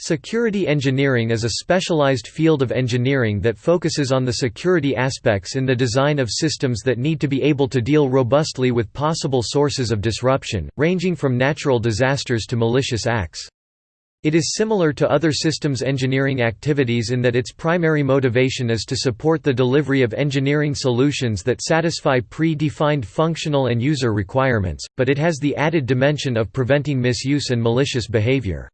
Security engineering is a specialized field of engineering that focuses on the security aspects in the design of systems that need to be able to deal robustly with possible sources of disruption, ranging from natural disasters to malicious acts. It is similar to other systems engineering activities in that its primary motivation is to support the delivery of engineering solutions that satisfy pre-defined functional and user requirements, but it has the added dimension of preventing misuse and malicious behavior.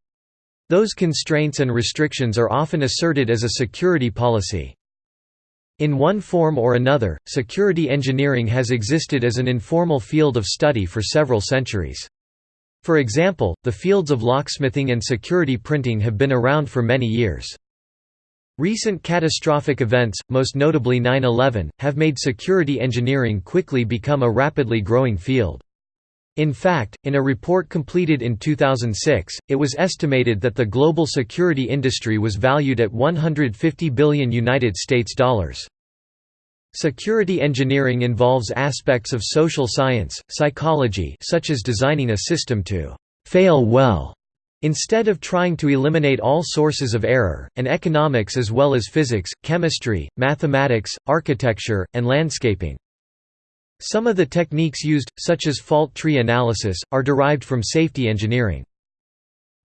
Those constraints and restrictions are often asserted as a security policy. In one form or another, security engineering has existed as an informal field of study for several centuries. For example, the fields of locksmithing and security printing have been around for many years. Recent catastrophic events, most notably 9-11, have made security engineering quickly become a rapidly growing field. In fact, in a report completed in 2006, it was estimated that the global security industry was valued at 150 billion United States dollars. Security engineering involves aspects of social science, psychology such as designing a system to «fail well» instead of trying to eliminate all sources of error, and economics as well as physics, chemistry, mathematics, architecture, and landscaping. Some of the techniques used, such as fault tree analysis, are derived from safety engineering.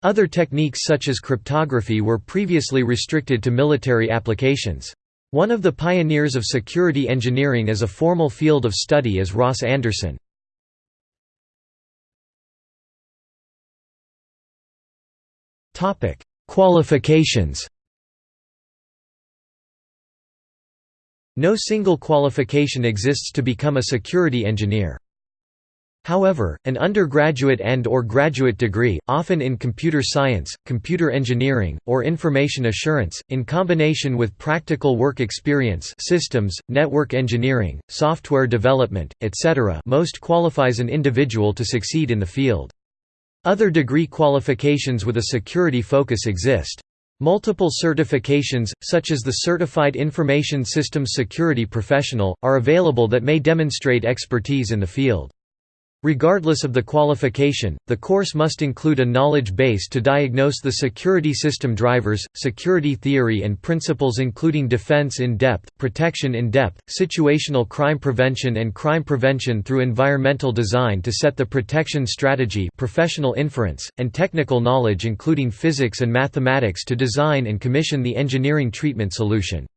Other techniques such as cryptography were previously restricted to military applications. One of the pioneers of security engineering as a formal field of study is Ross Anderson. Qualifications No single qualification exists to become a security engineer. However, an undergraduate and or graduate degree, often in computer science, computer engineering, or information assurance, in combination with practical work experience systems, network engineering, software development, etc. most qualifies an individual to succeed in the field. Other degree qualifications with a security focus exist. Multiple certifications, such as the Certified Information Systems Security Professional, are available that may demonstrate expertise in the field. Regardless of the qualification, the course must include a knowledge base to diagnose the security system drivers, security theory and principles including defense in depth, protection in depth, situational crime prevention and crime prevention through environmental design to set the protection strategy professional inference, and technical knowledge including physics and mathematics to design and commission the engineering treatment solution.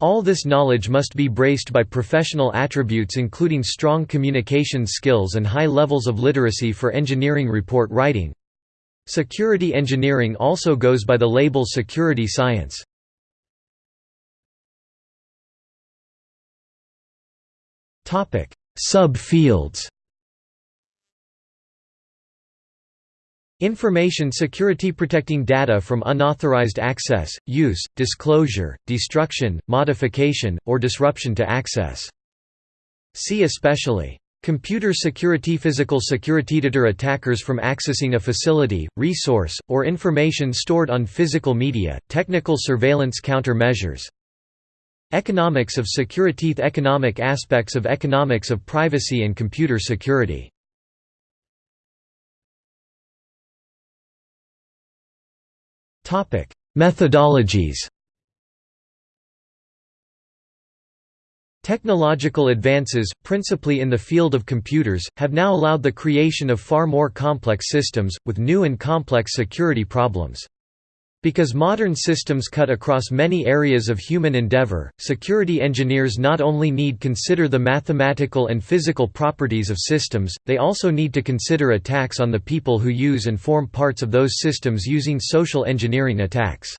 All this knowledge must be braced by professional attributes including strong communication skills and high levels of literacy for engineering report writing. Security engineering also goes by the label security science. Sub-fields Information security protecting data from unauthorized access, use, disclosure, destruction, modification, or disruption to access. See especially. Computer security Physical security deter attackers from accessing a facility, resource, or information stored on physical media, technical surveillance countermeasures. Economics of security Economic aspects of economics of privacy and computer security Topic: Methodologies. Technological advances, principally in the field of computers, have now allowed the creation of far more complex systems, with new and complex security problems. Because modern systems cut across many areas of human endeavor, security engineers not only need consider the mathematical and physical properties of systems, they also need to consider attacks on the people who use and form parts of those systems using social engineering attacks.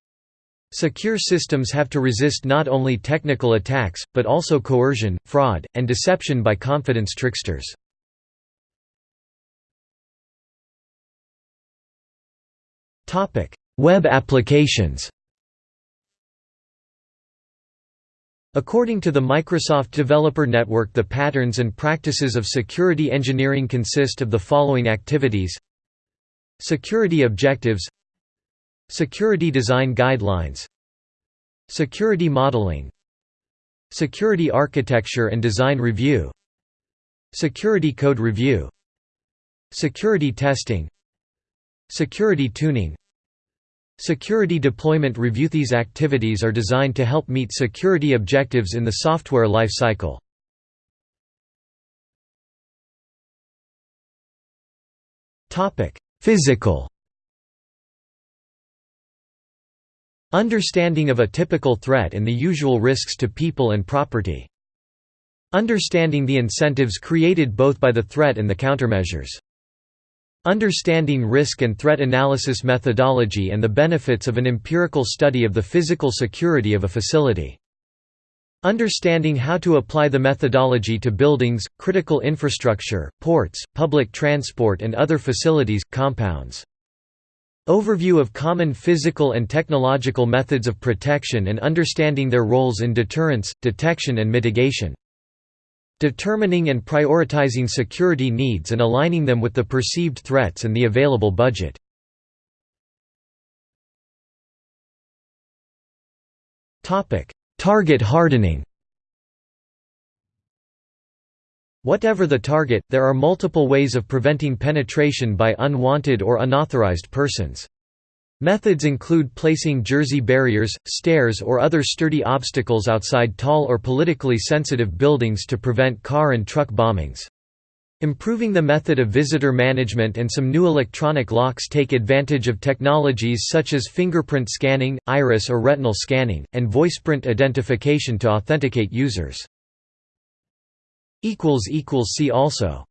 Secure systems have to resist not only technical attacks, but also coercion, fraud, and deception by confidence tricksters. Web applications. According to the Microsoft Developer Network the patterns and practices of security engineering consist of the following activities. Security objectives. Security design guidelines. Security modeling. Security architecture and design review. Security code review. Security testing. Security tuning Security deployment review These activities are designed to help meet security objectives in the software life cycle. Physical Understanding of a typical threat and the usual risks to people and property. Understanding the incentives created both by the threat and the countermeasures. Understanding risk and threat analysis methodology and the benefits of an empirical study of the physical security of a facility. Understanding how to apply the methodology to buildings, critical infrastructure, ports, public transport and other facilities, compounds. Overview of common physical and technological methods of protection and understanding their roles in deterrence, detection and mitigation. Determining and prioritizing security needs and aligning them with the perceived threats and the available budget. Target hardening Whatever the target, there are multiple ways of preventing penetration by unwanted or unauthorized persons. Methods include placing jersey barriers, stairs or other sturdy obstacles outside tall or politically sensitive buildings to prevent car and truck bombings. Improving the method of visitor management and some new electronic locks take advantage of technologies such as fingerprint scanning, iris or retinal scanning, and voiceprint identification to authenticate users. See also